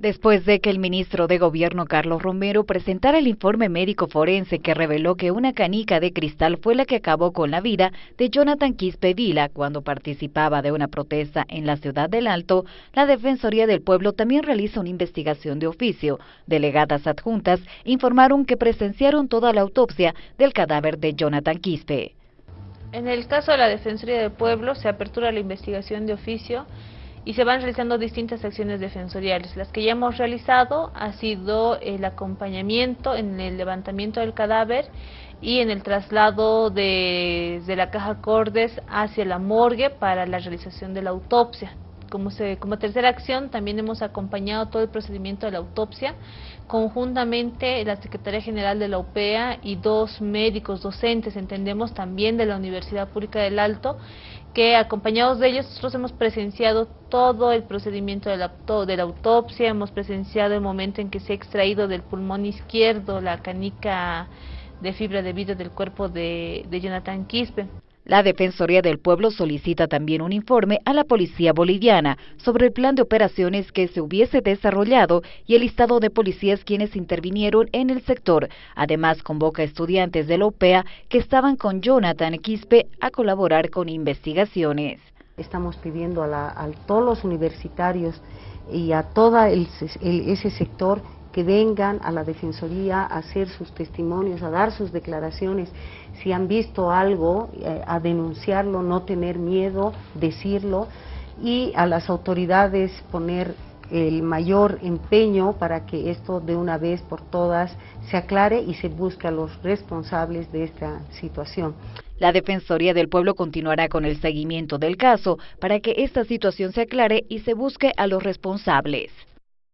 Después de que el ministro de Gobierno Carlos Romero presentara el informe médico forense que reveló que una canica de cristal fue la que acabó con la vida de Jonathan Quispe Vila cuando participaba de una protesta en la ciudad del Alto, la Defensoría del Pueblo también realiza una investigación de oficio. Delegadas adjuntas informaron que presenciaron toda la autopsia del cadáver de Jonathan Quispe. En el caso de la Defensoría del Pueblo se apertura la investigación de oficio y se van realizando distintas acciones defensoriales. Las que ya hemos realizado ha sido el acompañamiento en el levantamiento del cadáver y en el traslado de, de la caja Cordes hacia la morgue para la realización de la autopsia como, se, como tercera acción también hemos acompañado todo el procedimiento de la autopsia, conjuntamente la Secretaría General de la UPEA y dos médicos docentes, entendemos también de la Universidad Pública del Alto, que acompañados de ellos nosotros hemos presenciado todo el procedimiento de la, autopsia, hemos presenciado el momento en que se ha extraído del pulmón izquierdo la canica de fibra de vidrio del cuerpo de, de Jonathan Quispe. La Defensoría del Pueblo solicita también un informe a la Policía Boliviana sobre el plan de operaciones que se hubiese desarrollado y el listado de policías quienes intervinieron en el sector. Además, convoca a estudiantes de la OPEA que estaban con Jonathan Quispe a colaborar con investigaciones. Estamos pidiendo a, todos los universitarios y a todo ese sector que vengan a la Defensoría a hacer sus testimonios, a dar sus declaraciones, si han visto algo, eh, a denunciarlo, no tener miedo, decirlo, y a las autoridades poner el mayor empeño para que esto de una vez por todas se aclare y se busque a los responsables de esta situación. La Defensoría del Pueblo continuará con el seguimiento del caso para que esta situación se aclare y se busque a los responsables.